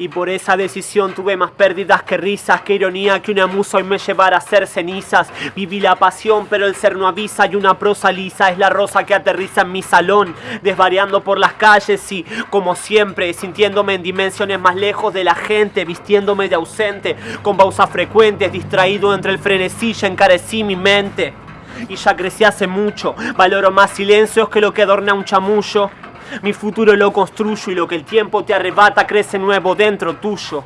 Y por esa decisión tuve más pérdidas que risas, que ironía que una musa hoy me llevara a ser cenizas. Viví la pasión, pero el ser no avisa y una prosa lisa es la rosa que aterriza en mi salón, desvariando por las calles y, como siempre, sintiéndome en dimensiones más lejos de la gente, vistiéndome de ausente, con pausas frecuentes, distraído entre el frenesí, ya encarecí mi mente. Y ya crecí hace mucho, valoro más silencios que lo que adorna un chamullo. Mi futuro lo construyo y lo que el tiempo te arrebata crece nuevo dentro tuyo.